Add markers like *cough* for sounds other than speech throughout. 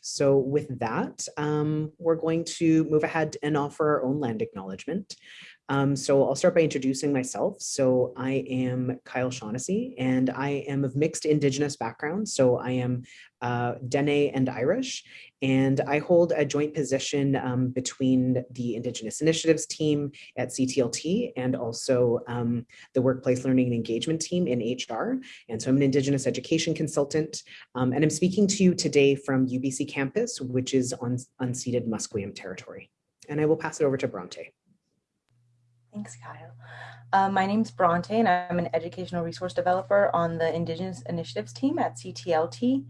So with that, um, we're going to move ahead and offer our own land acknowledgement. Um, so I'll start by introducing myself. So I am Kyle Shaughnessy and I am of mixed Indigenous background. So I am uh, Dene and Irish, and I hold a joint position um, between the Indigenous Initiatives team at CTLT and also um, the Workplace Learning and Engagement team in HR. And so I'm an Indigenous education consultant, um, and I'm speaking to you today from UBC campus, which is on unceded Musqueam territory. And I will pass it over to Bronte. Thanks, Kyle. Uh, my name is Bronte and I'm an educational resource developer on the Indigenous Initiatives team at CTLT.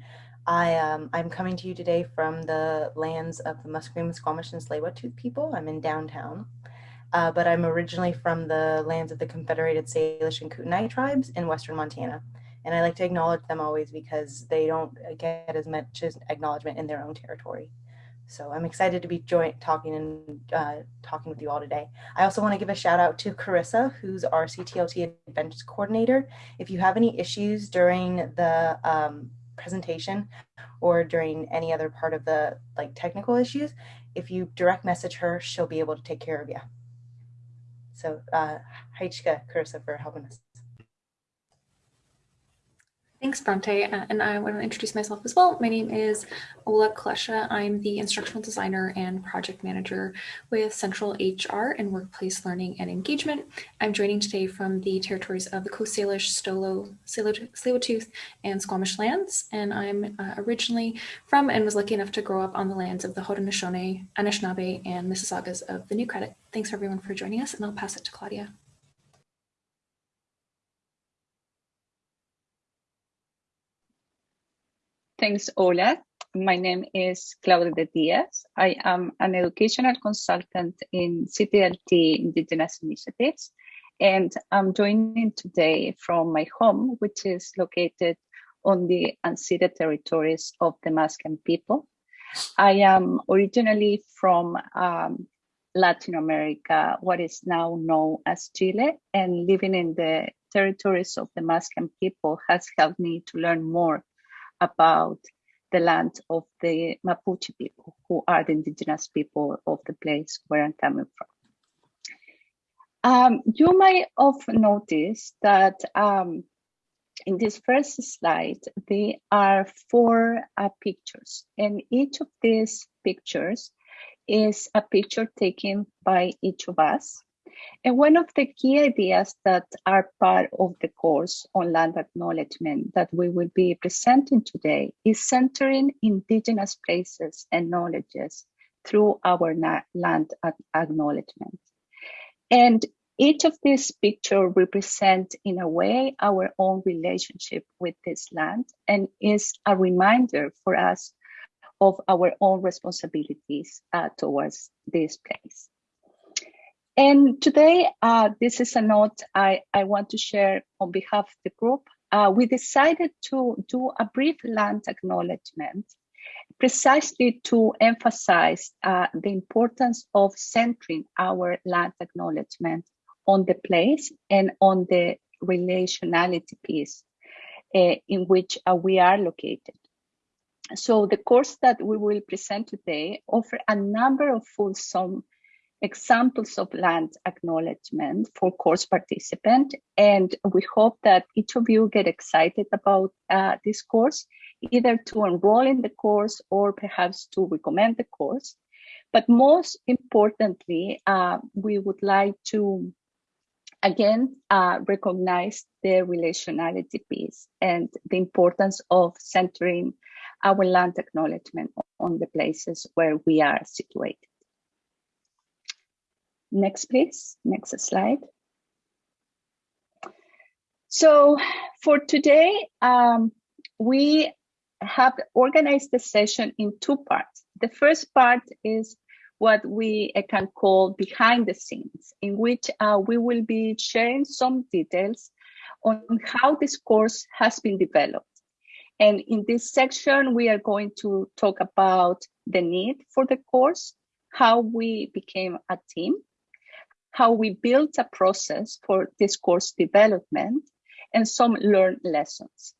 I, um, I'm coming to you today from the lands of the Musqueam, Squamish, and tsleil people. I'm in downtown, uh, but I'm originally from the lands of the Confederated Salish and Kootenai tribes in Western Montana. And I like to acknowledge them always because they don't get as much acknowledgement in their own territory. So I'm excited to be joint talking and uh, talking with you all today. I also want to give a shout out to Carissa, who's our CTLT Adventures Coordinator. If you have any issues during the um, presentation or during any other part of the like technical issues, if you direct message her, she'll be able to take care of you. So uh, Haichka Carissa for helping us. Thanks, Bronte. Uh, and I want to introduce myself as well. My name is Ola Klesha. I'm the instructional designer and project manager with Central HR and Workplace Learning and Engagement. I'm joining today from the territories of the Coast Salish, Stolo, Tsleil-Waututh, and Squamish lands. And I'm uh, originally from and was lucky enough to grow up on the lands of the Haudenosaunee, Anishinaabe, and Mississaugas of the New Credit. Thanks everyone for joining us, and I'll pass it to Claudia. Thanks, Ola. My name is Claudia Diaz. I am an educational consultant in CTLT Indigenous Initiatives, and I'm joining today from my home, which is located on the unceded territories of the Musqueam people. I am originally from um, Latin America, what is now known as Chile, and living in the territories of the Musqueam people has helped me to learn more about the land of the Mapuche people, who are the indigenous people of the place where I'm coming from. Um, you might have noticed that um, in this first slide, there are four uh, pictures, and each of these pictures is a picture taken by each of us. And one of the key ideas that are part of the course on land acknowledgement that we will be presenting today is centering indigenous places and knowledges through our land acknowledgement. And each of these pictures represent in a way our own relationship with this land and is a reminder for us of our own responsibilities uh, towards this place. And today, uh, this is a note I, I want to share on behalf of the group. Uh, we decided to do a brief land acknowledgement precisely to emphasize uh, the importance of centering our land acknowledgement on the place and on the relationality piece uh, in which uh, we are located. So the course that we will present today offer a number of fulsome examples of land acknowledgement for course participant. And we hope that each of you get excited about uh, this course, either to enroll in the course or perhaps to recommend the course. But most importantly, uh, we would like to again uh, recognize the relationality piece and the importance of centering our land acknowledgement on the places where we are situated. Next, please. Next slide. So for today, um, we have organized the session in two parts. The first part is what we uh, can call behind the scenes, in which uh, we will be sharing some details on how this course has been developed. And in this section, we are going to talk about the need for the course, how we became a team, how we built a process for this course development and some learned lessons.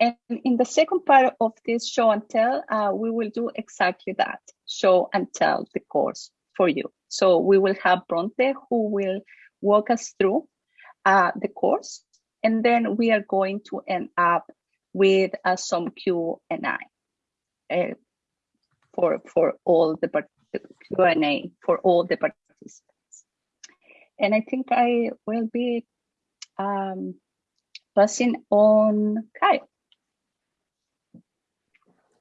And in the second part of this show and tell, uh, we will do exactly that, show and tell the course for you. So we will have Bronte who will walk us through uh, the course, and then we are going to end up with uh, some Q and A uh, for for all the Q and A for all the participants. And I think I will be um, passing on Kyle.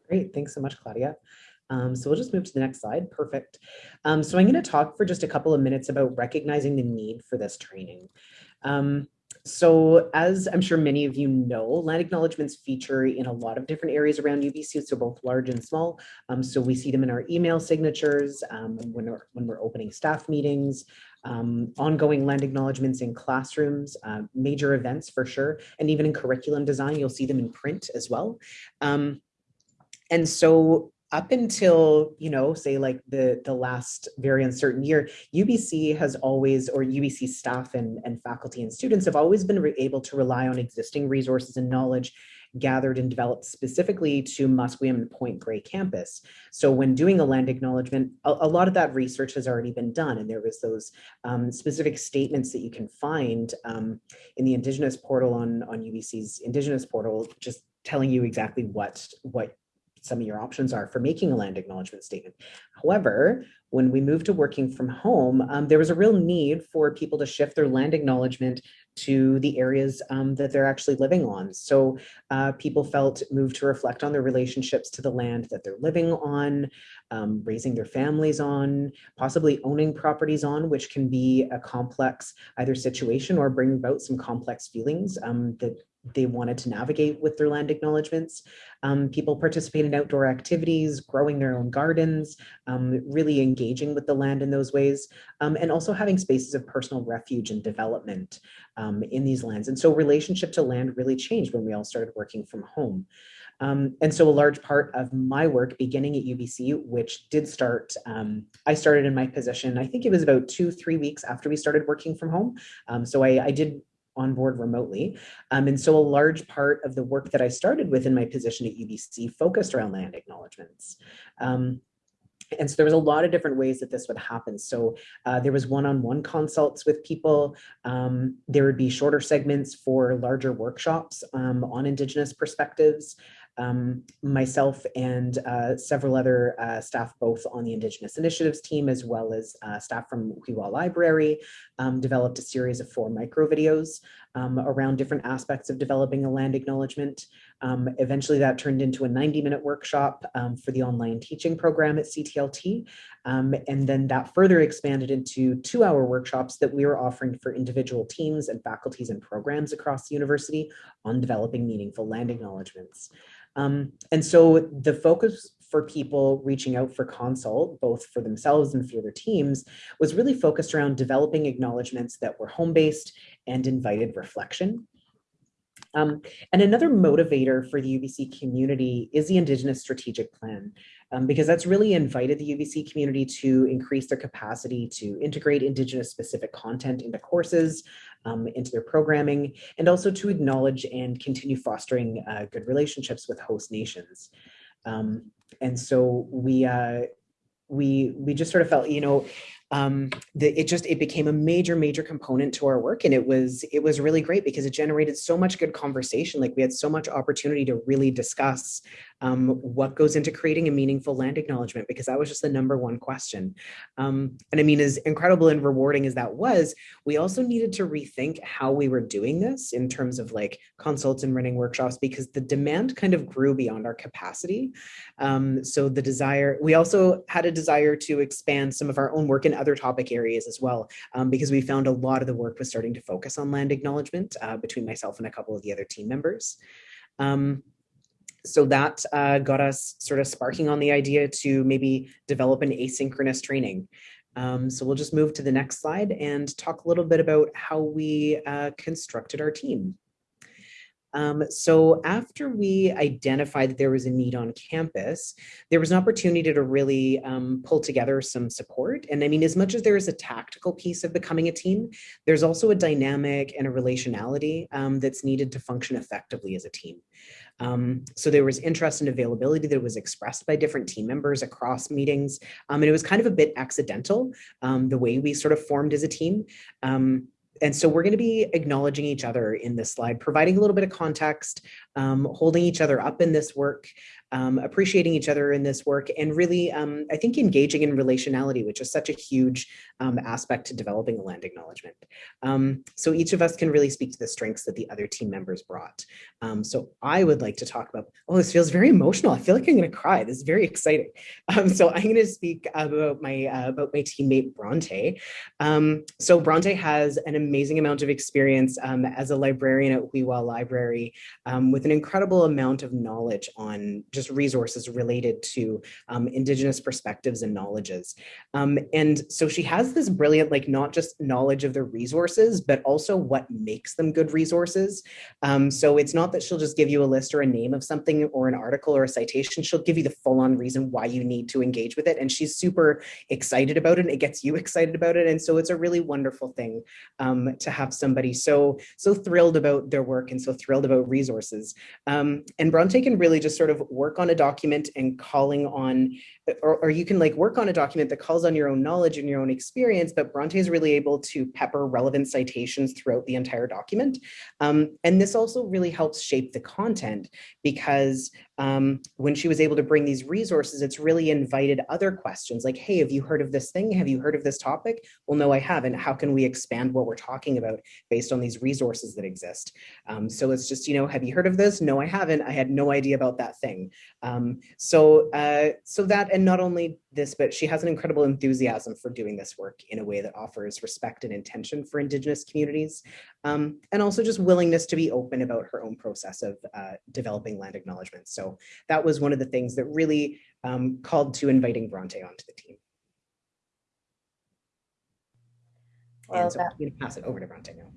Great, thanks so much, Claudia. Um, so we'll just move to the next slide. Perfect. Um, so I'm going to talk for just a couple of minutes about recognizing the need for this training. Um, so as I'm sure many of you know, land acknowledgements feature in a lot of different areas around UBC, so both large and small. Um, so we see them in our email signatures, um, when, we're, when we're opening staff meetings, um, ongoing land acknowledgements in classrooms, uh, major events for sure, and even in curriculum design, you'll see them in print as well. Um, and so up until you know say like the the last very uncertain year ubc has always or ubc staff and and faculty and students have always been able to rely on existing resources and knowledge gathered and developed specifically to Musqueam and Point Grey campus. So when doing a land acknowledgement, a, a, lot of that research has already been done. And there was those um, specific statements that you can find um, in the Indigenous portal on, on UBC's Indigenous portal, just telling you exactly what, what some of your options are for making a land acknowledgement statement. However, when we moved to working from home, um, there was a real need for people to shift their land acknowledgement to the areas um, that they're actually living on. So uh, people felt moved to reflect on their relationships to the land that they're living on, um, raising their families on, possibly owning properties on, which can be a complex either situation or bring about some complex feelings um, that they wanted to navigate with their land acknowledgements. Um, people participate in outdoor activities, growing their own gardens, um, really engaging with the land in those ways, um, and also having spaces of personal refuge and development um, in these lands. And so relationship to land really changed when we all started working from home. Um, and so a large part of my work beginning at UBC, which did start, um, I started in my position, I think it was about two, three weeks after we started working from home. So I, I, did on board remotely. Um, and so a large part of the work that I started with in my position at UBC focused around land acknowledgements. Um, and so there was a lot of different ways that this would happen. So uh, there was one-on-one -on -one consults with people. Um, there would be shorter segments for larger workshops um, on Indigenous perspectives um, myself and uh, several other uh, staff, both on the Indigenous Initiatives team, as well as uh, staff from Xwi7xwa Library, um, developed a series of four micro videos um, around different aspects of developing a land acknowledgement. Um, eventually that turned into a 90 minute workshop um, for the online teaching program at CTLT. Um, and then that further expanded into two hour workshops that we were offering for individual teams and faculties and programs across the university on developing meaningful land acknowledgements. Um, and so the focus for people reaching out for consult, both for themselves and for their teams, was really focused around developing acknowledgements that were home-based and invited reflection. Um, and another motivator for the UBC community is the Indigenous Strategic Plan, um, because that's really invited the UBC community to increase their capacity to integrate Indigenous specific content into courses, um, into their programming, and also to acknowledge and continue fostering uh, good relationships with host nations. Um, and so we, uh, we, we just sort of felt, you know, um, the, it just it became a major major component to our work and it was it was really great because it generated so much good conversation. Like we had so much opportunity to really discuss um, what goes into creating a meaningful land acknowledgement because that was just the number one question. Um, and I mean as incredible and rewarding as that was we also needed to rethink how we were doing this in terms of like consults and running workshops because the demand kind of grew beyond our capacity. Um, so the desire we also had a desire to expand some of our own work in other topic areas as well, um, because we found a lot of the work was starting to focus on land acknowledgement uh, between myself and a couple of the other team members. Um, so that uh, got us sort of sparking on the idea to maybe develop an asynchronous training. Um, so we'll just move to the next slide and talk a little bit about how we uh, constructed our team. Um, so after we identified that there was a need on campus, there was an opportunity to really um, pull together some support. And I mean, as much as there is a tactical piece of becoming a team, there's also a dynamic and a relationality um, that's needed to function effectively as a team. Um, so there was interest and availability that was expressed by different team members across meetings. Um, and it was kind of a bit accidental, um, the way we sort of formed as a team. Um, and so we're going to be acknowledging each other in this slide, providing a little bit of context, um, holding each other up in this work, um, appreciating each other in this work, and really, um, I think, engaging in relationality, which is such a huge um, aspect to developing a land acknowledgement. Um, so each of us can really speak to the strengths that the other team members brought. Um, so I would like to talk about, oh, this feels very emotional. I feel like I'm going to cry. This is very exciting. *laughs* so I'm going to speak about my uh, about my teammate Bronte. so Bronte has an amazing amount of experience as a librarian at Xwi7xwa Library with an incredible amount of knowledge on just resources related to um, Indigenous perspectives and knowledges. Um, and so she has this brilliant, like not just knowledge of the resources, but also what makes them good resources. Um, so it's not that she'll just give you a list or a name of something or an article or a citation, she'll give you the full on reason why you need to engage with it. And she's super excited about it and it gets you *laughs* excited about it. And so it's a really wonderful thing um, to have somebody so, so thrilled about their work and so thrilled about resources. Um, and Bronte can really just sort of work on a document and calling on, or, or you can like work on a document that calls on your own knowledge and your own experience, but Bronte is really able to pepper relevant citations throughout the entire document. Um, and this also really helps shape the content because um, when she was able to bring these resources, it's really invited other questions like, hey, have you heard of this thing? Have you heard of this topic? Well, no, I haven't. How can we expand what we're talking about based on these resources that exist? Um, so it's just, you know, have you heard of this? No, I haven't. I had no idea about that thing. Um, so, uh, so that, and not only this, but she has an incredible enthusiasm for doing this work in a way that offers respect and intention for Indigenous communities, um, and also just willingness to be open about her own process of uh, developing land acknowledgements. So that was one of the things that really um, called to inviting Bronte onto the team. Well, and so that, I'm going to pass it over to Bronte now.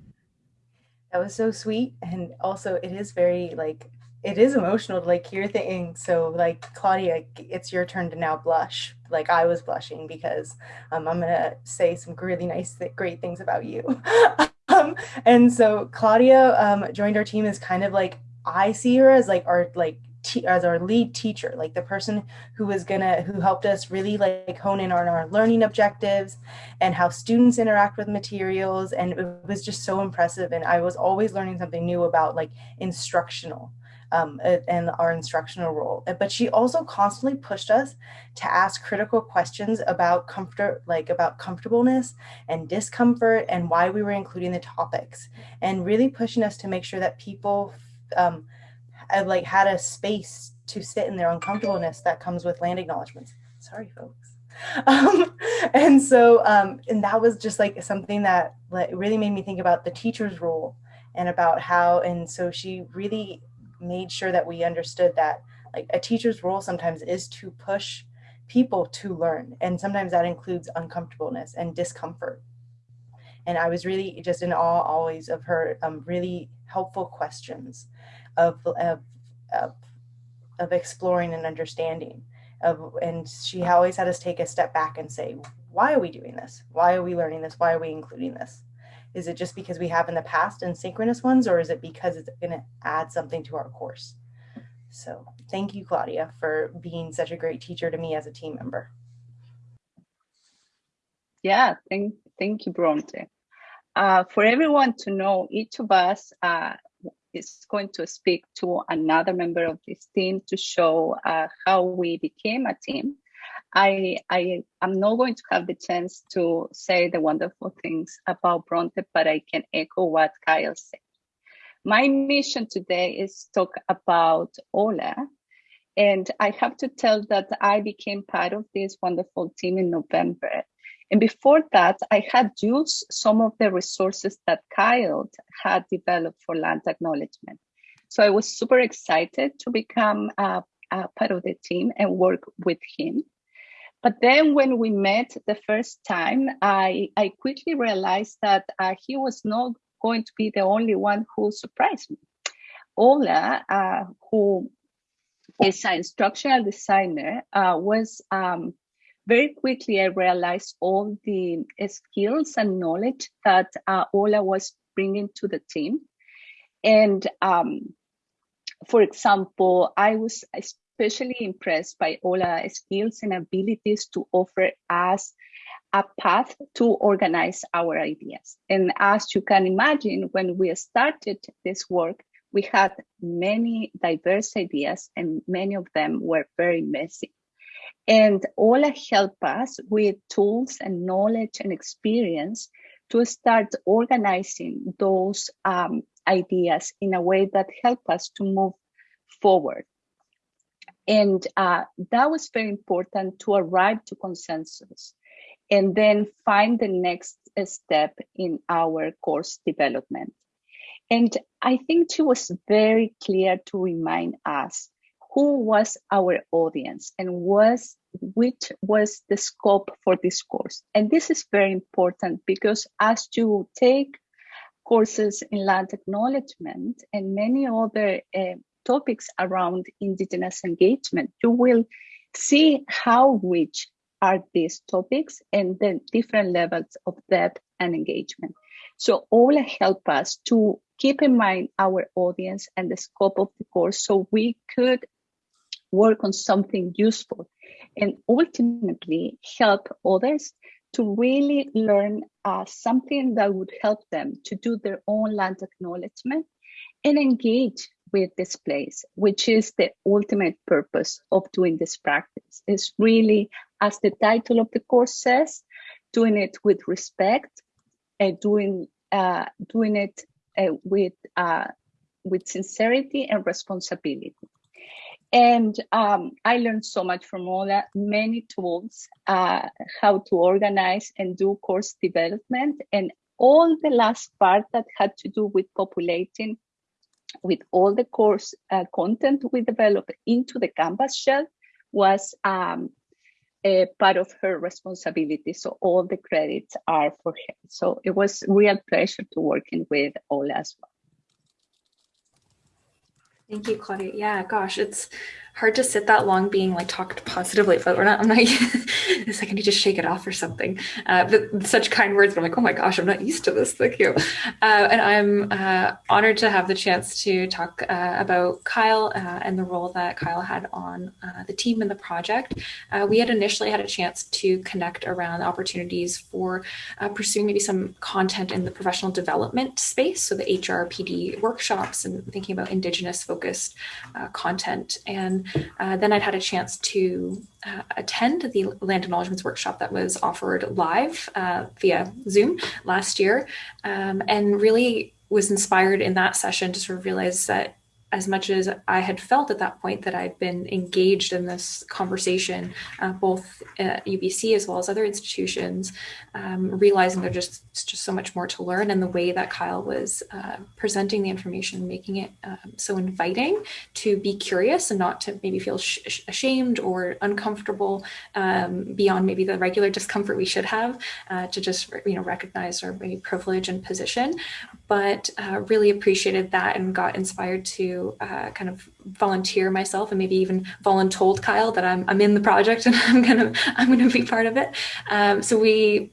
That was so sweet. And also it is very like it is emotional to like hear things. So like Claudia, it's your turn to now blush. Like I was blushing because um, I'm gonna say some really nice, th great things about you. *laughs* um, and so Claudia um, joined our team as kind of like I see her as like our like as our lead teacher, like the person who was gonna who helped us really like hone in on our learning objectives and how students interact with materials. And it was just so impressive. And I was always learning something new about like instructional um, and our instructional role. But she also constantly pushed us to ask critical questions about comfort, like about comfortableness and discomfort and why we were including the topics and really pushing us to make sure that people um, had, like had a space to sit in their uncomfortableness that comes with land acknowledgements. Sorry, folks. *laughs* Um, and so, um, and that was just like something that like, really made me think about the teacher's role and about how, and so she really made sure that we understood that like a teacher's role sometimes is to push people to learn. And sometimes that includes uncomfortableness and discomfort. And I was really just in awe always of her um, really helpful questions of, of, of, of exploring and understanding. Of, and she always had us take a step back and say, why are we doing this? Why are we learning this? Why are we including this? Is it just because we have in the past and synchronous ones, or is it because it's going to add something to our course? So thank you, Claudia, for being such a great teacher to me as a team member. Yeah, thank, thank you, Bronte. Uh, for everyone to know, each of us uh, is going to speak to another member of this team to show uh, how we became a team. I, I am not going to have the chance to say the wonderful things about Bronte, but I can echo what Kyle said. My mission today is to talk about Ola. And I have to tell that I became part of this wonderful team in November. And before that, I had used some of the resources that Kyle had developed for land acknowledgement. So I was super excited to become a, a part of the team and work with him. But then when we met the first time, I, I quickly realized that uh, he was not going to be the only one who surprised me. Ola, uh, who is an instructional designer, uh, was um, very quickly I realized all the skills and knowledge that uh, Ola was bringing to the team. And um, for example, I was especially impressed by Ola's skills and abilities to offer us a path to organize our ideas. And as you can imagine, when we started this work, we had many diverse ideas and many of them were very messy. And Ola help us with tools and knowledge and experience to start organizing those um, ideas in a way that help us to move forward. And uh, that was very important to arrive to consensus and then find the next step in our course development. And I think she was very clear to remind us who was our audience and was which was the scope for this course. And this is very important because as you take courses in land acknowledgement and many other uh, topics around indigenous engagement, you will see how rich are these topics and the different levels of depth and engagement. So all help us to keep in mind our audience and the scope of the course so we could work on something useful and ultimately help others to really learn uh, something that would help them to do their own land acknowledgement and engage with this place, which is the ultimate purpose of doing this practice. Is really, as the title of the course says, doing it with respect, and doing uh, doing it uh, with uh, with sincerity and responsibility. And um, I learned so much from all that, many tools, uh, how to organize and do course development, and all the last part that had to do with populating with all the course uh, content we developed into the Canvas shell was um, a part of her responsibility. So all the credits are for her. So it was real pleasure to working with Ola as well. Thank you, Claudia. Yeah, gosh, it's hard to sit that long being like talked positively, but we're not, I'm not, *laughs* it's like I need to shake it off or something. Uh, but such kind words, but I'm like, oh my gosh, I'm not used to this. Thank you. Uh, and I'm uh, honored to have the chance to talk uh, about Kyle uh, and the role that Kyle had on uh, the team and the project. we had initially had a chance to connect around opportunities for pursuing maybe some content in the professional development space. So the HRPD workshops and thinking about indigenous focused content. And uh, then I'd had a chance to uh, attend the land acknowledgements workshop that was offered live uh, via Zoom last year um, and really was inspired in that session to sort of realize that as much as I had felt at that point that I'd been engaged in this conversation, uh, both at UBC as well as other institutions, um, realizing there's just just so much more to learn, and the way that Kyle was uh, presenting the information, making it um, so inviting to be curious and not to maybe feel ashamed or uncomfortable um, beyond maybe the regular discomfort we should have, uh, to just you know recognize our maybe privilege and position, but uh, really appreciated that and got inspired to uh, kind of volunteer myself and maybe even voluntold Kyle that I'm, I'm in the project and *laughs* I'm gonna I'm gonna be part of it. Um, so we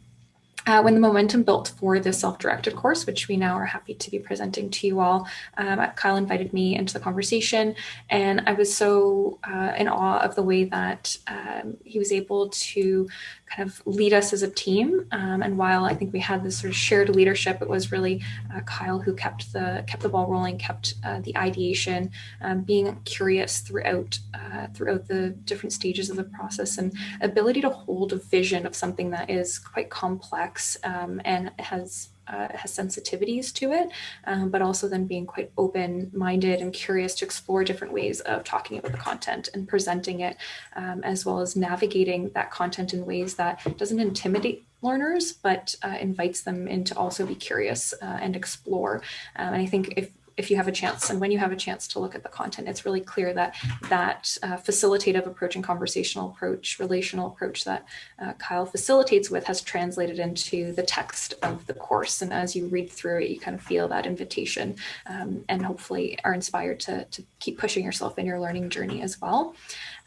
uh, when the momentum built for the self-directed course, which we now are happy to be presenting to you all, um, Kyle invited me into the conversation, and I was so uh, in awe of the way that um, he was able to kind of lead us as a team. Um, and while I think we had this sort of shared leadership, it was really uh, Kyle who kept the kept the ball rolling, kept uh, the ideation, um, being curious throughout uh, throughout the different stages of the process, and ability to hold a vision of something that is quite complex um, and has uh, has sensitivities to it, um, but also then being quite open-minded and curious to explore different ways of talking about the content and presenting it, um, as well as navigating that content in ways that doesn't intimidate learners, but uh, invites them in to also be curious uh, and explore. Um, and I think if if you have a chance and when you have a chance to look at the content, it's really clear that that uh, facilitative approach and conversational approach, relational approach that uh, Kyle facilitates with has translated into the text of the course. And as you read through it, you kind of feel that invitation um, and hopefully are inspired to, to keep pushing yourself in your learning journey as well.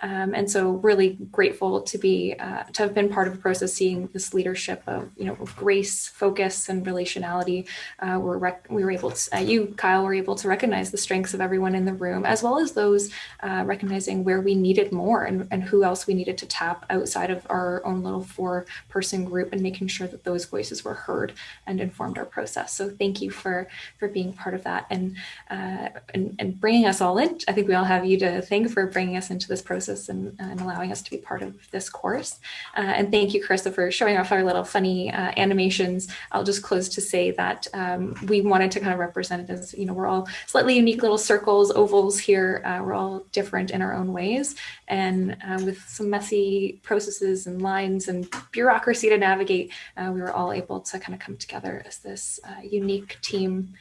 Um, and so really grateful to be uh, to have been part of a process, seeing this leadership of you know of grace, focus, and relationality. Uh, we're we were able to uh, you Kyle were able to recognize the strengths of everyone in the room, as well as those uh, recognizing where we needed more and, and who else we needed to tap outside of our own little four person group, and making sure that those voices were heard and informed our process. So thank you for for being part of that and uh, and, and bringing us all in. I think we all have you to thank for bringing us into this process and, and, allowing us to be part of this course. Uh, and thank you, Carissa, for showing off our little funny uh, animations. I'll just close to say that um, we wanted to kind of represent it as, you know, we're all slightly unique little circles, ovals here. Uh, we're all different in our own ways. And uh, with some messy processes and lines and bureaucracy to navigate, uh, we were all able to kind of come together as this uh, unique team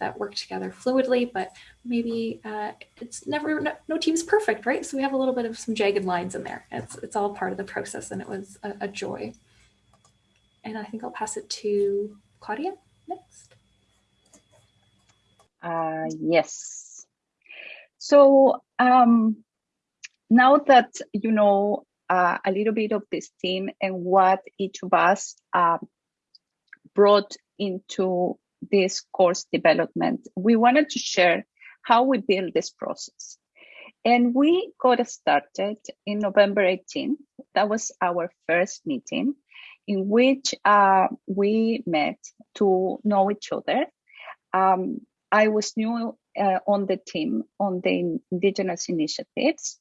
that work together fluidly, but maybe uh, it's never no, no, team's perfect right? So we have a little bit of some jagged lines in there. It's it's all part of the process and it was a, a joy. And i think i'll pass it to claudia next. Uh, yes. So um, now that you know uh, a little bit of this team and what each of us uh, brought into this course development, we wanted to share how we build this process. And we got started in November 18th. That was our first meeting in which uh, we met to know each other. Um, I was new uh, on the team on the Indigenous initiatives,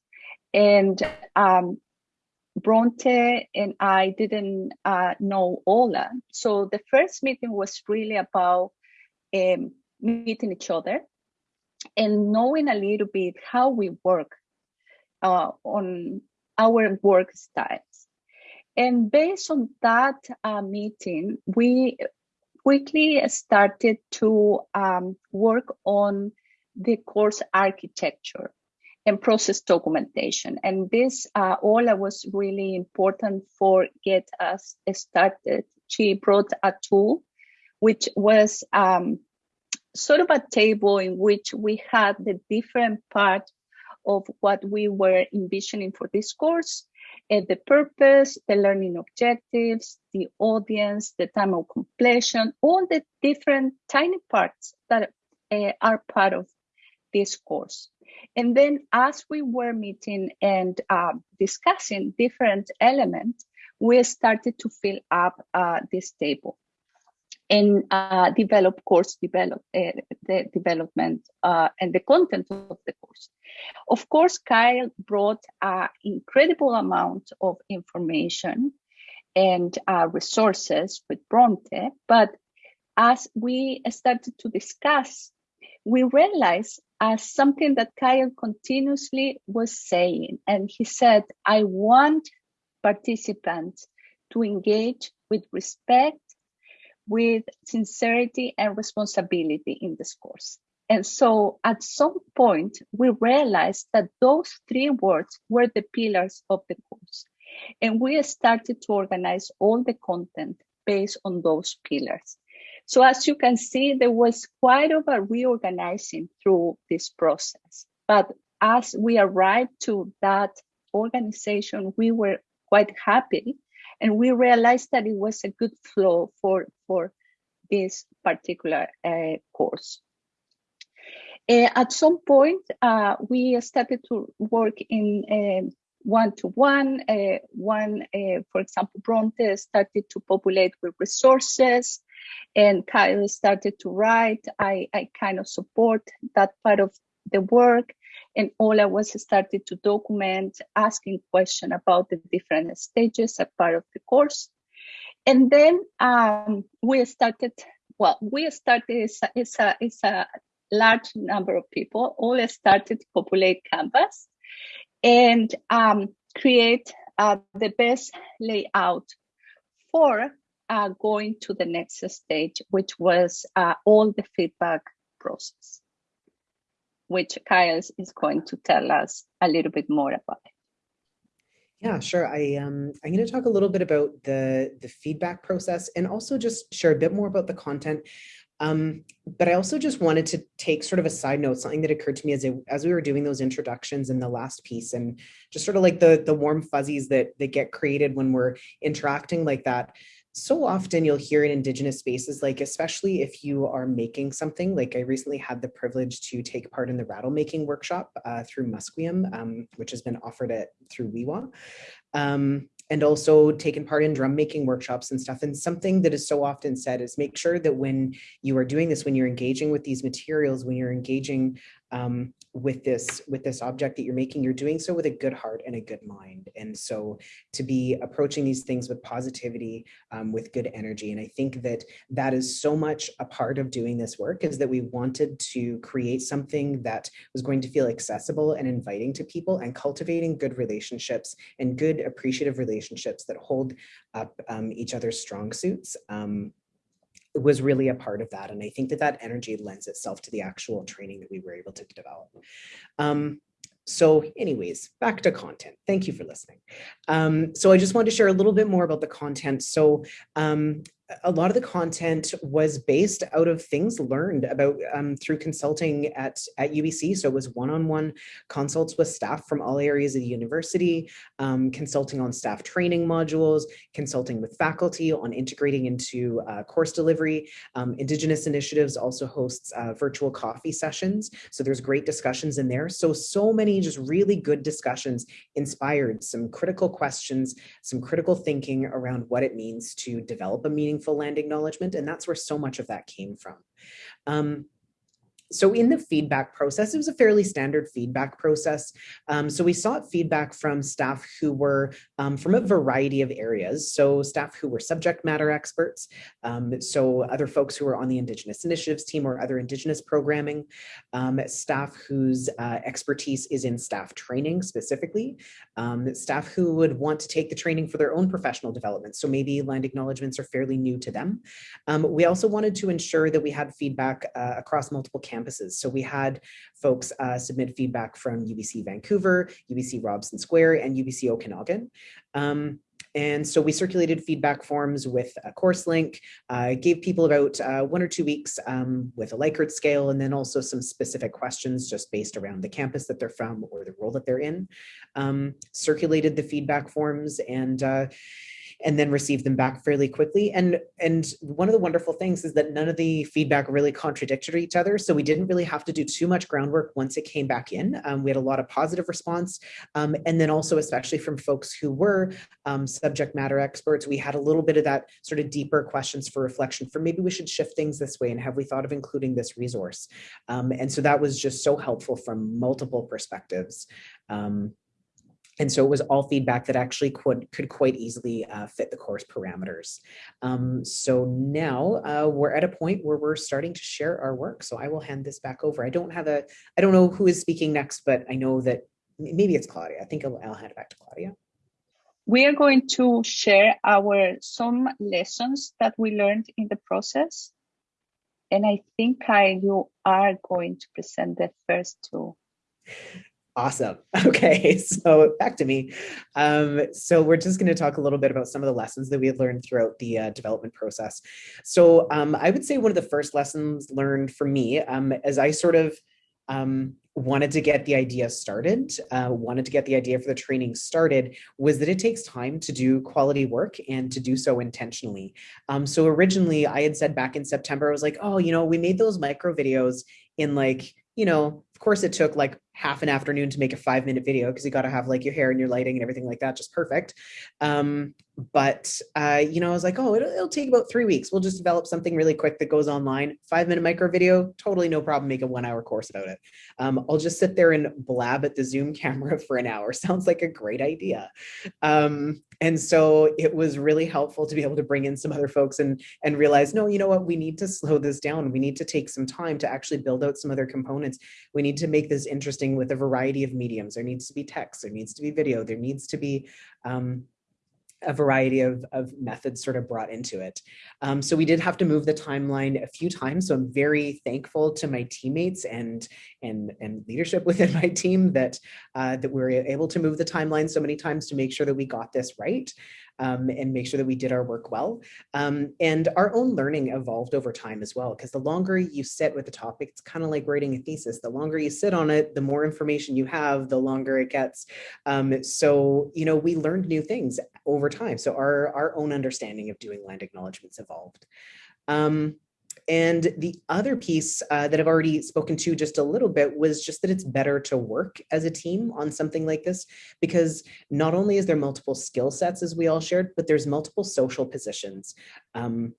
and um, Bronte and I didn't uh, know Ola. So the first meeting was really about um, meeting each other and knowing a little bit how we work uh, on our work styles. And based on that uh, meeting, we quickly started to um, work on the course architecture and process documentation. And this uh, all was really important for get us started. She brought a tool, which was um, sort of a table in which we had the different part of what we were envisioning for this course, uh, the purpose, the learning objectives, the audience, the time of completion, all the different tiny parts that uh, are part of this course. And then as we were meeting and uh, discussing different elements, we started to fill up uh, this table and uh, develop course develop uh, the development uh, and the content of the course. Of course, Kyle brought an incredible amount of information and uh, resources with Bronte, but as we started to discuss, we realized as something that Kyle continuously was saying, and he said, I want participants to engage with respect with sincerity and responsibility in this course. And so at some point, we realized that those three words were the pillars of the course. And we started to organize all the content based on those pillars. So as you can see, there was quite of a reorganizing through this process. But as we arrived to that organization, we were quite happy and we realized that it was a good flow for for this particular uh, course. Uh, at some point, uh, we started to work in one-to-one. -one, one, uh, for example, Bronte started to populate with resources, and Kyle started to write. I, I kind of support that part of the work and Ola was started to document, asking questions about the different stages as part of the course. And then um, we started, well, we started, it's a, it's, a, it's a large number of people, all started to populate Canvas and um, create uh, the best layout for uh, going to the next stage, which was uh, all the feedback process. which Kyle is going to tell us a little bit more about. Yeah, sure. I um I'm going to talk a little bit about the the feedback process and also just share a bit more about the content. Um, but I also just wanted to take sort of a side note, something that occurred to me as, as we were doing those introductions in the last piece and just sort of like the, the warm fuzzies that, that get created when we're interacting like that. So often you'll hear in Indigenous spaces, like especially if you are making something, like I recently had the privilege to take part in the rattle making workshop uh, through Musqueam, um, which has been offered at through Xwi7xwa. Um, and also taken part in drum making workshops and stuff. And something that is so often said is make sure that when you are doing this, when you're engaging with these materials, when you're engaging um, with this with this object that you're making you're doing so with a good heart and a good mind. And so to be approaching these things with positivity um, with good energy. And i think that that is so much a part of doing this work is that we wanted to create something that was going to feel accessible and inviting to people and cultivating good relationships and good appreciative relationships that hold up um, each other's strong suits. Um, was really a part of that. And I think that that energy lends itself to the actual training that we were able to develop. Um, so anyways, back to content. Thank you for listening. Um, so I just wanted to share a little bit more about the content. So um, a lot of the content was based out of things learned about um, through consulting at, at UBC. So it was one-on-one -on -one consults with staff from all areas of the university, um, consulting on staff training modules, consulting with faculty on integrating into uh, course delivery. Um, Indigenous Initiatives also hosts uh, virtual coffee sessions. So there's great discussions in there. So, so many just really good discussions inspired some critical questions, some critical thinking around what it means to develop a meaningful meaningful land acknowledgement. And that's where so much of that came from. Um, so in the feedback process, it was a fairly standard feedback process. Um, so we sought feedback from staff who were um, from a variety of areas. So staff who were subject matter experts. Um, so other folks who were on the Indigenous Initiatives team or other Indigenous programming. Um, staff whose uh, expertise is in staff training specifically. Um, staff who would want to take the training for their own professional development. So maybe land acknowledgements are fairly new to them. Um, we also wanted to ensure that we had feedback uh, across multiple campuses campuses. So we had folks uh, submit feedback from UBC Vancouver, UBC Robson Square, and UBC Okanagan. Um, and so we circulated feedback forms with a course link, uh, gave people about uh, one or two weeks um, with a Likert scale, and then also some specific questions just based around the campus that they're from or the role that they're in. Um, circulated the feedback forms and uh, and then receive them back fairly quickly. And, and one of the wonderful things is that none of the feedback really contradicted each other. So we didn't really have to do too much groundwork once it came back in. Um, we had a lot of positive response. Um, and then also, especially from folks who were um, subject matter experts, we had a little bit of that sort of deeper questions for reflection for maybe we should shift things this way and have we thought of including this resource? Um, and so that was just so helpful from multiple perspectives. Um, and so it was all feedback that actually could, could quite easily uh, fit the course parameters. Um, so now uh, we're at a point where we're starting to share our work. So I will hand this back over. I don't have a, I don't know who is speaking next, but I know that maybe it's Claudia. I think I'll, I'll hand it back to Claudia. We are going to share our some lessons that we learned in the process. And I think Kyle, you are going to present the first two. Awesome. *laughs* Okay, so back to me. Um, so we're just going to talk a little bit about some of the lessons that we have learned throughout the uh, development process. So um, I would say one of the first lessons learned for me um, as I sort of um, wanted to get the idea started, uh, wanted to get the idea for the training started, was that it takes time to do quality work and to do so intentionally. Um, so originally I had said back in September, I was like, oh, you know, we made those micro videos in like, you know, of course it took like half an afternoon to make a five minute video because you got to have like your hair and your lighting and everything like that just perfect. Um, but uh, you know i was like oh it'll, it'll, take about three weeks. We'll just develop something really quick that goes online. Five minute micro video totally no problem. Make a one hour course about it. Um, i'll just sit there and blab at the zoom *laughs* camera for an hour. Sounds like a great idea. Um, and so it was really helpful to be able to bring in some other folks and and realize no you know what? We need to slow this down. We need to take some time to actually build out some other components. We need to make this interesting interesting with a variety of mediums. There needs to be text, there needs to be video, there needs to be um, a variety of, of methods sort of brought into it. Um, so we did have to move the timeline a few times. So I'm very thankful to my teammates and and and leadership *laughs* within my team that uh, that we were able to move the timeline so many times to make sure that we got this right um, and make sure that we did our work well. Um, and our own learning evolved over time as well, because the longer you sit with the topic, it's kind of like writing a thesis. The longer you sit on it, the more information you have, the longer it gets. Um, so, you know, we learned new things over time. So our, our own understanding of doing land acknowledgements evolved. Um, and the other piece uh, that I've already spoken to just a little bit was just that it's better to work as a team on something like this because not only is there multiple skill sets as we all shared, but there's multiple social positions. Um,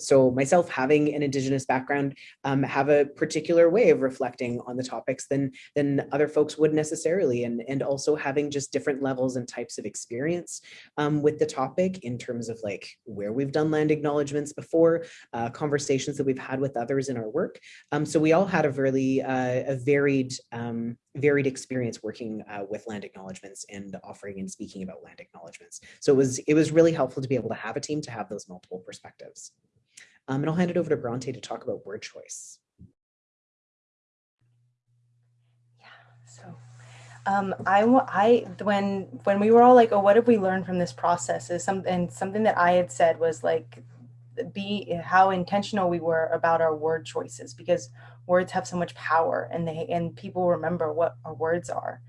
so myself having an indigenous background um, have a particular way of reflecting on the topics than than other folks would necessarily and and also having just different levels and types of experience um, with the topic in terms of like where we've done land acknowledgements before uh, conversations that we've had with others in our work. Um, so we all had a really uh, a varied um, varied experience working uh, with land acknowledgements and offering and speaking about land acknowledgements. So it was it was really helpful to be able to have a team to have those multiple perspectives um, and I'll hand it over to Bronte to talk about word choice. Yeah, so um, I, I, when, when we were all like, oh, what have we learned from this process is something, something that I had said was like, be how intentional we were about our word choices because words have so much power and they, and people remember what our words are.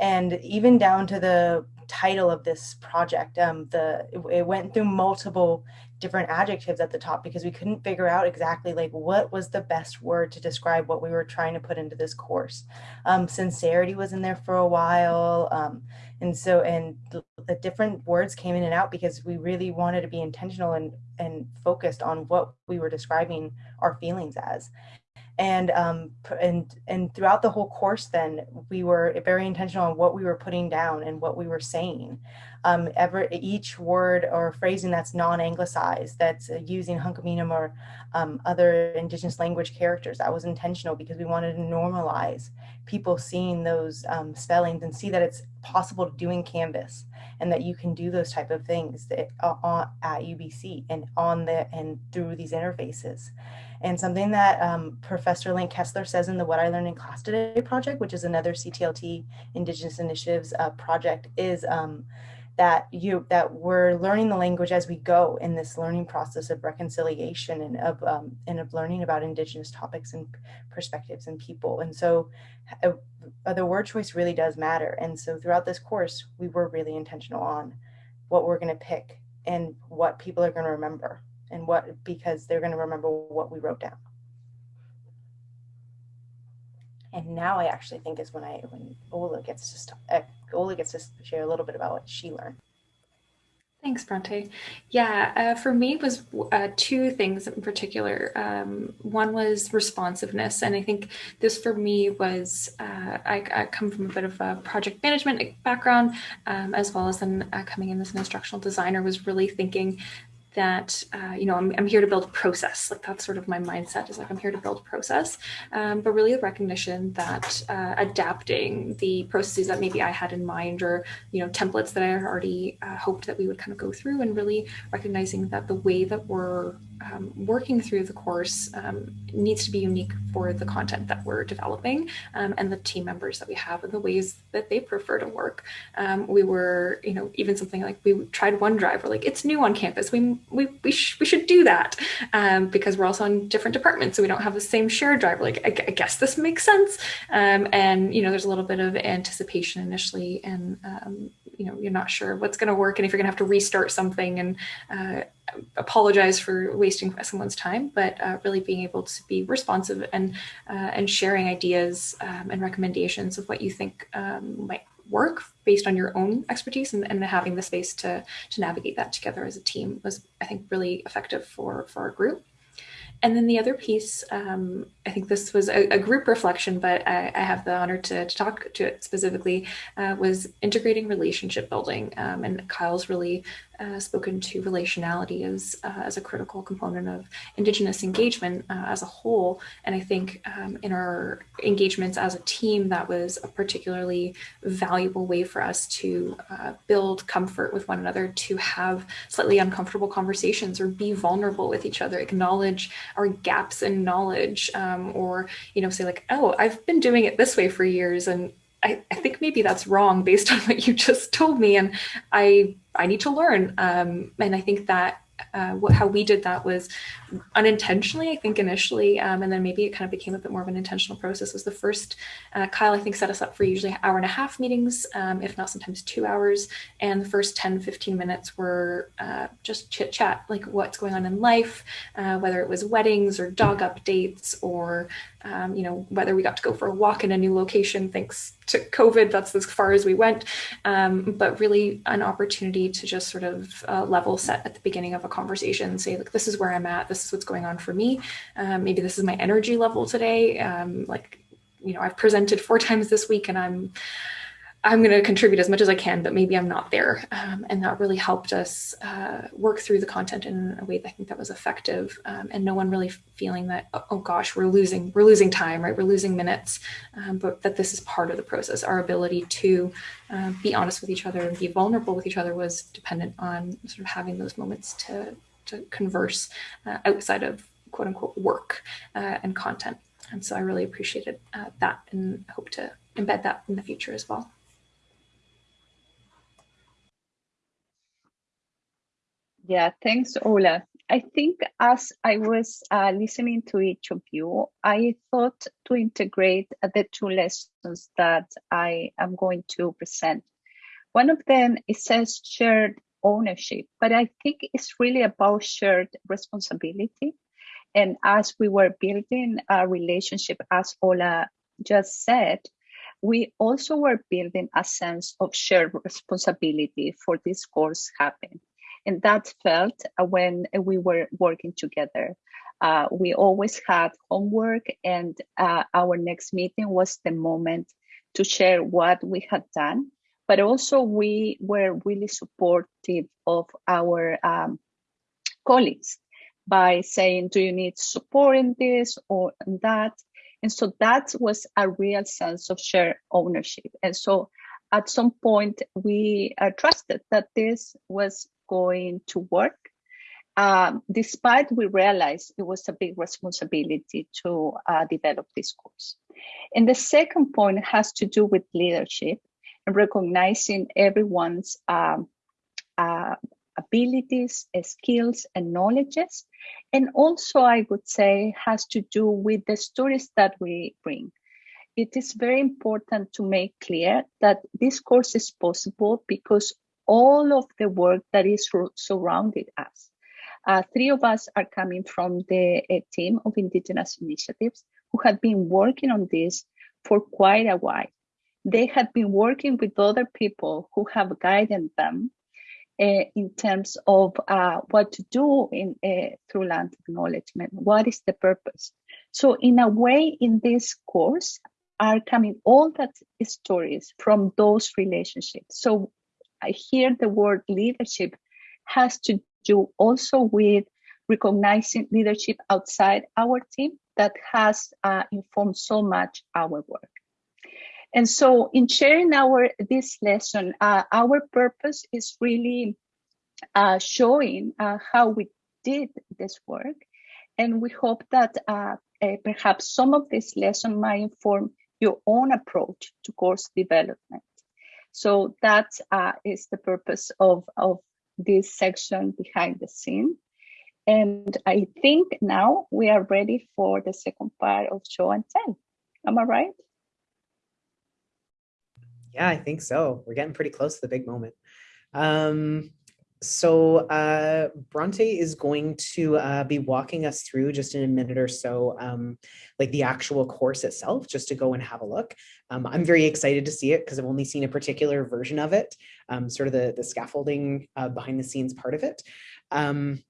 And even down to the title of this project, um, the, it, went through multiple different adjectives at the top because we couldn't figure out exactly like what was the best word to describe what we were trying to put into this course. Um, sincerity was in there for a while. Um, and so, and the, the, different words came in and out because we really wanted to be intentional and, and focused on what we were describing our feelings as and um, and and throughout the whole course then we were very intentional on what we were putting down and what we were saying. Um, ever each word or phrasing that's non-anglicized that's uh, using hən̓q̓əmin̓əm̓ or um, other indigenous language characters that was intentional because we wanted to normalize people seeing those um, spellings and see that it's possible to do in canvas and that you can do those type of things that, uh, at UBC and on the and through these interfaces and something that um, Professor Linc Kesler says in the What I Learned in Class Today project, which is another CTLT Indigenous Initiatives uh, project, is um, that you that we're learning the language as we go in this learning process of reconciliation and of um, and of learning about Indigenous topics and perspectives and people. And so uh, the word choice really does matter. And so throughout this course, we were really intentional on what we're going to pick and what people are going to remember and what because they're going to remember what we wrote down. And now I actually think is when I when Ola gets to start, uh, Ola gets to share a little bit about what she learned. Thanks, Bronte. Yeah, uh, for me was uh, two things in particular. Um, one was responsiveness, and I think this for me was uh, I, I, come from a bit of a project management background, um, as well as then uh, coming in as an instructional designer. Was really thinking that uh, you know I'm, I'm here to build a process. Like that's sort of my mindset is like i'm here to build a process. Um, but really the recognition that uh, adapting the processes that maybe i had in mind or you know templates that i already uh, hoped that we would kind of go through and really recognizing that the way that we're um, working through the course um, needs to be unique for the content that we're developing um, and the team members that we have and the ways that they prefer to work. Um, we were, you know, even something like we tried OneDrive. We're like, it's new on campus. We we we, sh we should do that um, because we're also on different departments, so we don't have the same shared drive. Like, I, I guess this makes sense. Um, and you know, there's a little bit of anticipation initially, and you know, you're not sure what's going to work and if you're going to have to restart something and uh, apologize for wasting someone's time, but uh, really being able to be responsive and uh, and sharing ideas um, and recommendations of what you think um, might work based on your own expertise and, and having the space to to navigate that together as a team was I think really effective for for our group. And then the other piece, um, I think this was a, a group reflection, but I, I have the honor to, to, talk to it specifically, uh, was integrating relationship building. Um, and Kyle's really uh, spoken to relationality as, uh, as a critical component of Indigenous engagement uh, as a whole. And I think um, in our engagements as a team, that was a particularly valuable way for us to uh, build comfort with one another, to have slightly uncomfortable conversations or be vulnerable with each other, acknowledge our gaps in knowledge um, or, you know, say like, oh, I've been doing it this way for years and I, I, think maybe that's wrong based on what you just told me and I I need to learn. Um, and I think that uh, what, how we did that was unintentionally, I think initially, um, and then maybe it kind of became a bit more of an intentional process was the first, uh, Kyle, I think set us up for usually hour and a half meetings, um, if not sometimes two hours. And the first 10, 15 minutes were uh, just chit chat, like what's going on in life, uh, whether it was weddings or dog updates or um, you know, whether we got to go for a walk in a new location thanks to COVID, that's as far as we went, um, but really an opportunity to just sort of uh, level set at the beginning of a conversation, say, like, this is where I'm at, this is what's going on for me. Um, maybe this is my energy level today. Um, like, you know, I've presented four *laughs* times this week and I'm I'm going to contribute as much as I can, but maybe I'm not there. Um, and that really helped us uh, work through the content in a way that I think that was effective um, and no one really feeling that, oh, oh gosh, we're losing, we're losing time, right? We're losing minutes, um, but that this is part of the process. Our ability to uh, be honest with each other and be vulnerable with each other was dependent on sort of having those moments to, to converse uh, outside of quote unquote work uh, and content. And so I really appreciated uh, that and hope to embed that in the future as well. Yeah, thanks, Ola. I think as I was uh, listening to each of you, I thought to integrate the two lessons that I am going to present. One of them it says shared ownership, but I think it's really about shared responsibility. And as we were building a relationship, as Ola just said, we also were building a sense of shared responsibility for this course happen. And that felt uh, when we were working together. Uh, we always had homework, and uh, our next meeting was the moment to share what we had done. But also, we were really supportive of our um, colleagues by saying, Do you need support in this or in that? And so that was a real sense of shared ownership. And so at some point, we uh, trusted that this was going to work. Um, despite we realized it was a big responsibility to uh, develop this course. And the second point has to do with leadership recognizing everyone's um, uh, abilities, skills, and knowledges. And also, I would say, has to do with the stories that we bring. It is very important to make clear that this course is possible because all of the work that is surrounded us. Uh, three of us are coming from the team of Indigenous initiatives who have been working on this for quite a while. They have been working with other people who have guided them uh, in terms of uh, what to do in uh, through land acknowledgement. What is the purpose? So in a way, in this course are coming all that stories from those relationships. So I hear the word leadership has to do also with recognizing leadership outside our team that has uh, informed so much our work. And so in sharing our this lesson, uh, our purpose is really uh, showing uh, how we did this work. And we hope that uh, uh, perhaps some of this lesson might inform your own approach to course development. So that uh, is the purpose of, of this section behind the scene. And I think now we are ready for the second part of show and tell. Am I right? Yeah, I think so. We're getting pretty close to the big moment. Um, so uh, Bronte is going to uh, be walking us through just in a minute or so, um, like the actual course itself, just to go and have a look. Um, I'm very excited to see it because I've only seen a particular version of it, um, sort of the, the scaffolding uh, behind the scenes part of it. Um,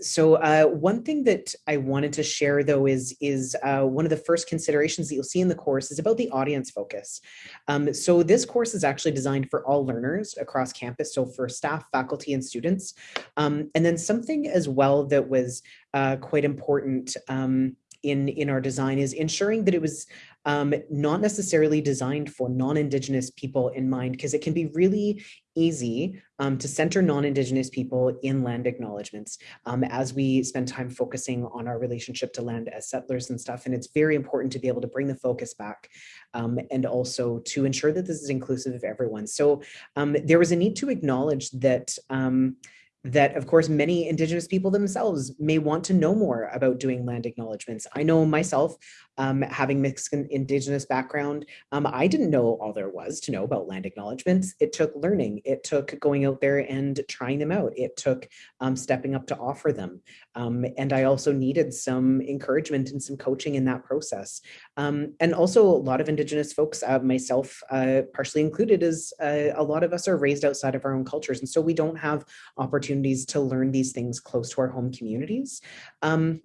so uh, one thing that I wanted to share though is is uh, one of the first considerations that you'll see in the course is about the audience focus. Um, so this course is actually designed for all learners across campus, so for staff, faculty, and students. Um, and then something as well that was uh, quite important um, in in our design is ensuring that it was um, not necessarily designed for non-Indigenous people in mind, because it can be really easy um, to center non-Indigenous people in land acknowledgements um, as we spend time focusing on our relationship to land as settlers and stuff. And it's very important to be able to bring the focus back um, and also to ensure that this is inclusive of everyone. So um, there was a need to acknowledge that um, that of course many indigenous people themselves may want to know more about doing land acknowledgements. I know myself, um, having mixed indigenous background, um, I didn't know all there was to know about land acknowledgements. It took learning, it took going out there and trying them out. It took um, stepping up to offer them. Um, and I also needed some encouragement and some coaching in that process. Um, and also a lot of indigenous folks, uh, myself uh, partially included, is uh, a lot of us are raised outside of our own cultures. And so we don't have opportunities to learn these things close to our home communities. Um,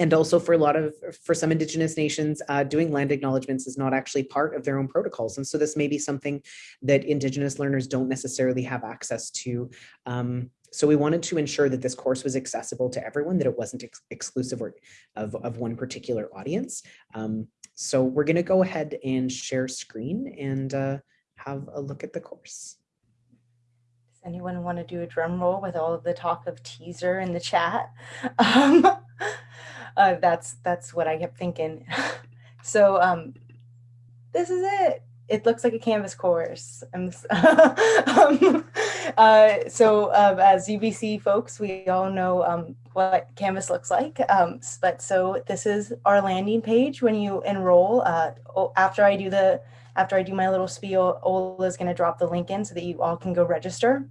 and also for a lot of for some indigenous nations uh, doing land acknowledgements is not actually part of their own protocols. And so this may be something that indigenous learners don't necessarily have access to. Um, so we wanted to ensure that this course was accessible to everyone that it wasn't ex exclusive of, of one particular audience. Um, so we're going to go ahead and share screen and uh, have a look at the course. Does anyone want to do a drum roll with all of the talk of teaser in the chat? *laughs* Um, uh, that's that's what I kept thinking. *laughs* so um, this is it. It looks like a Canvas course. *laughs* um, uh, so um, as UBC folks, we all know um, what Canvas looks like. Um, but so this is our landing page when you enroll. Uh, after I do the after I do my little spiel, Ola is going to drop the link in so that you all can go register.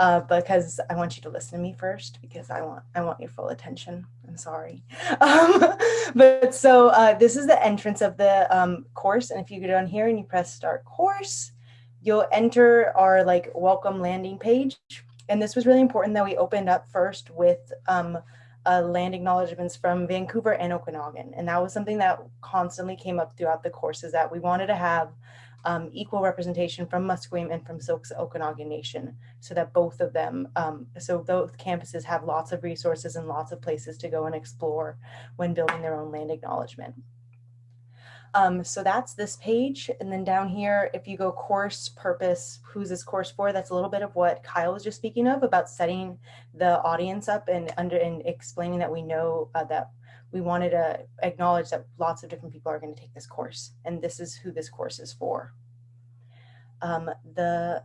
Uh, because I want you to listen to me first because I want I want your full attention. I'm sorry. *laughs* Um, but so uh, this is the entrance of the um, course, and if you go down here and you press Start Course, you'll enter our like welcome landing page. And this was really important that we opened up first with um, uh, land acknowledgements from Vancouver and Okanagan. And that was something that constantly came up throughout the courses that we wanted to have um, equal representation from Musqueam and from Syilx Okanagan Nation so that both of them, um, so both campuses have lots of resources and lots of places to go and explore when building their own land acknowledgement. Um, so that's this page. And then down here, if you go course purpose, who's this course for? That's a little bit of what Kyle was just speaking of about setting the audience up and under and explaining that we know uh, that we wanted to acknowledge that lots of different people are going to take this course and this is who this course is for. Um, the,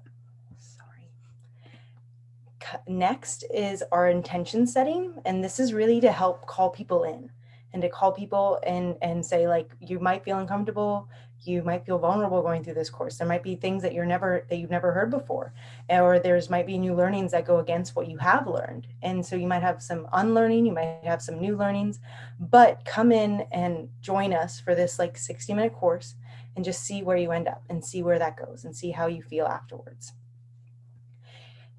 next is our intention setting and this is really to help call people in and to call people and and say like you might feel uncomfortable. You might feel vulnerable going through this course. There might be things that you're never that you've never heard before or there's might be new learnings that go against what you have learned. And so you might have some unlearning you might have some new learnings but come in and join us for this like 60 minute course and just see where you end up and see where that goes and see how you feel afterwards.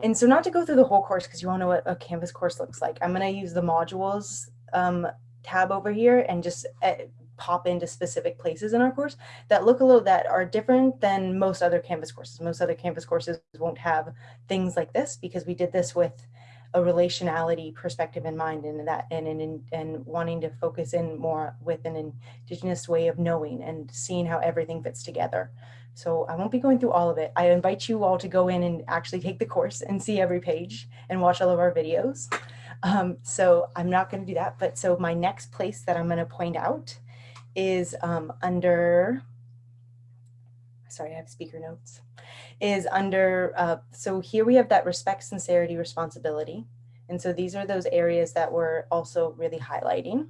And so not to go through the whole course because you all know what a canvas course looks like i'm going to use the modules um, tab over here and just uh, pop into specific places in our course that look a little that are different than most other Canvas courses. Most other Canvas courses won't have things like this because we did this with a relationality perspective in mind and that and and, and wanting to focus in more with an indigenous way of knowing and seeing how everything fits together. So I won't be going through all of it. I invite you all to go in and actually take the course and see every page and watch all of our videos. Um, so I'm not going to do that. But so my next place that I'm going to point out is um, under, sorry, I have speaker notes, is under, uh, so here we have that respect, sincerity, responsibility. And so these are those areas that we're also really highlighting.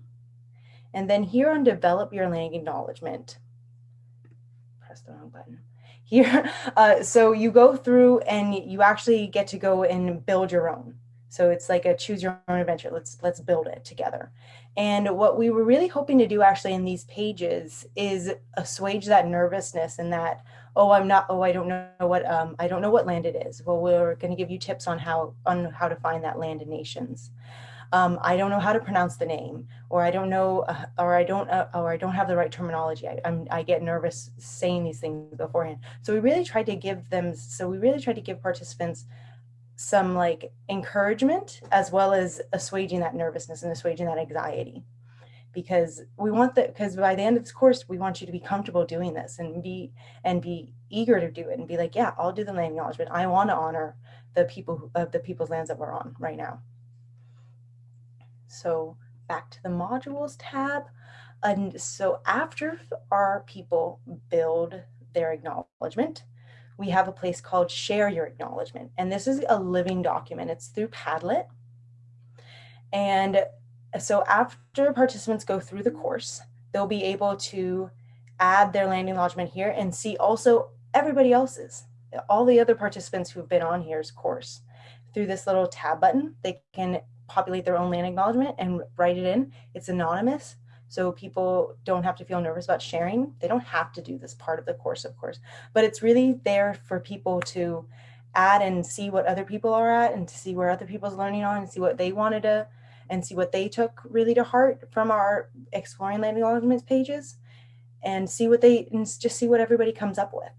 And then here on develop your land acknowledgement, press the wrong button. Here, *laughs* uh, so you go through and you actually get to go and build your own. So it's like a choose your own adventure. Let's let's build it together. And what we were really hoping to do actually in these pages is assuage that nervousness and that oh I'm not oh I don't know what um, I don't know what land it is. Well we're going to give you tips on how on how to find that land in nations. um, I don't know how to pronounce the name, or I don't know, uh, or I don't, uh, or I don't have the right terminology. I, I'm, I get nervous saying these things beforehand. So we really tried to give them, so we really tried to give participants some like encouragement as well as assuaging that nervousness and assuaging that anxiety. Because we want that because by the end of this course we want you to be comfortable doing this and be and be eager to do it and be like yeah i'll do the land acknowledgement. I want to honor the people of the people's lands that we're on right now. So back to the modules tab. And so after our people build their acknowledgement we have a place called share your acknowledgement and this is a living document it's through padlet and so after participants go through the course, they'll be able to add their land acknowledgement here and see also everybody else's, all the other participants who've been on here's course. Through this little tab button, they can populate their own land acknowledgement and write it in. It's anonymous, so people don't have to feel nervous about sharing. They don't have to do this part of the course, of course, but it's really there for people to add and see what other people are at and to see where other people's learning on and see what they wanted to and see what they took really to heart from our exploring land acknowledgements pages and see what they and just see what everybody comes up with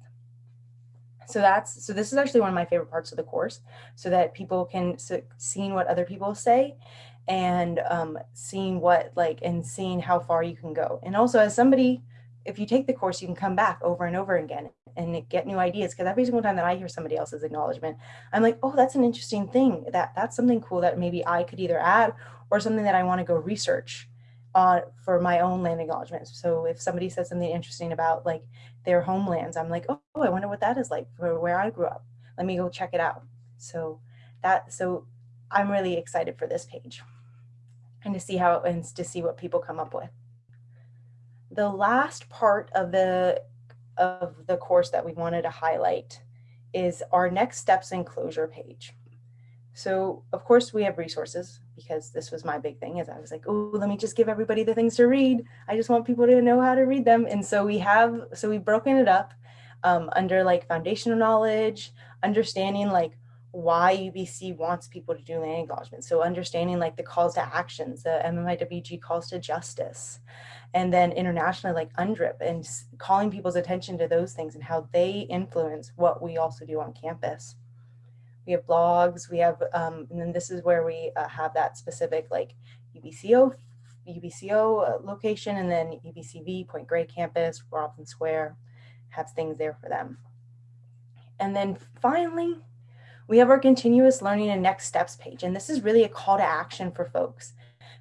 so that's so this is actually one of my favorite parts of the course so that people can so seeing what other people say and um, seeing what like and seeing how far you can go and also as somebody if you take the course you can come back over and over again and get new ideas because every single time that i hear somebody else's acknowledgement i'm like oh that's an interesting thing that that's something cool that maybe i could either add or something that I want to go research uh, for my own land acknowledgement. So if somebody says something interesting about like their homelands, I'm like, oh, I wonder what that is like for where I grew up. Let me go check it out. So that so I'm really excited for this page and to see how it ends, to see what people come up with. The last part of the of the course that we wanted to highlight is our next steps and closure page. So of course we have resources because this was my big thing is I was like, oh, let me just give everybody the things to read. I just want people to know how to read them. And so we have, so we've broken it up um, under like foundational knowledge, understanding like why UBC wants people to do land acknowledgement. So understanding like the calls to actions, the MMIWG calls to justice, and then internationally like UNDRIP and calling people's attention to those things and how they influence what we also do on campus we have blogs, we have, um, and then this is where we uh, have that specific like UBCO, UBCO uh, location, and then UBCV, Point Grey campus, Robson Square, have things there for them. And then finally, we have our continuous learning and next steps page. And this is really a call to action for folks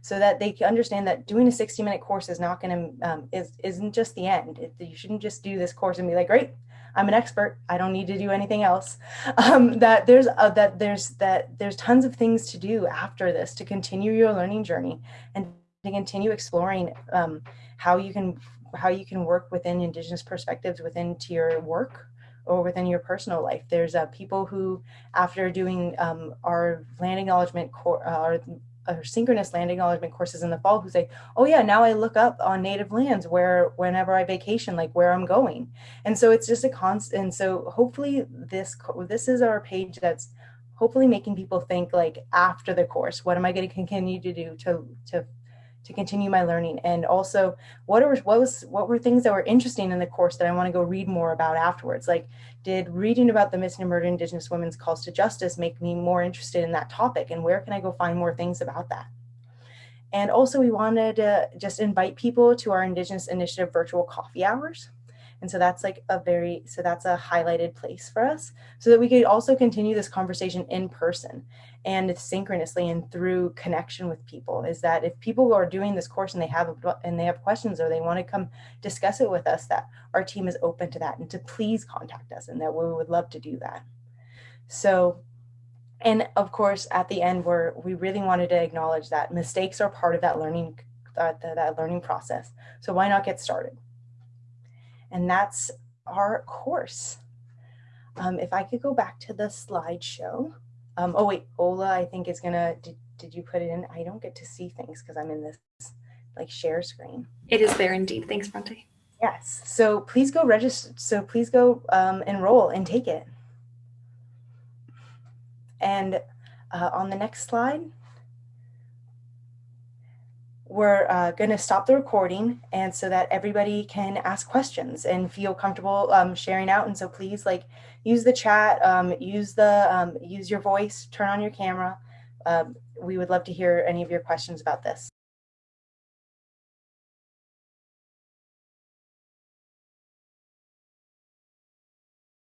so that they understand that doing a 60 minute course is not going to, um, is, isn't just the end. It, you shouldn't just do this course and be like, great, I'm an expert. I don't need to do anything else. *laughs* Um, that there's uh, that there's that there's tons of things to do after this to continue your learning journey and to continue exploring um, how you can how you can work within Indigenous perspectives within to your work or within your personal life. There's uh, people who, after doing um, our land acknowledgement, core, uh, or synchronous land acknowledgement courses in the fall who say, oh yeah, now I look up on native lands where whenever I vacation, like where I'm going. And so it's just a constant. And so hopefully this, this is our page that's hopefully making people think like after the course, what am I going to continue to do to, to to continue my learning. And also what are what was what were things that were interesting in the course that I want to go read more about afterwards? Like did reading about the missing and murdered indigenous women's calls to justice make me more interested in that topic? And where can I go find more things about that? And also we wanted to just invite people to our indigenous initiative virtual coffee hours and so that's like a very, so that's a highlighted place for us so that we could also continue this conversation in person and synchronously and through connection with people is that if people are doing this course and they have and they have questions or they want to come discuss it with us that our team is open to that and to please contact us and that we would love to do that. So and of course at the end where we really wanted to acknowledge that mistakes are part of that learning uh, that learning process. So why not get started and that's our course. Um, if I could go back to the slideshow. Um, oh wait, Ola, I think is gonna, did, did you put it in? I don't get to see things because I'm in this like share screen. It is there indeed. Thanks, Bronte. Yes, so please go register. So please go um, enroll and take it. And uh, on the next slide, we're uh, going to stop the recording and so that everybody can ask questions and feel comfortable um, sharing out. And so please like use the chat, um, use the um, use your voice, turn on your camera. Um, we would love to hear any of your questions about this.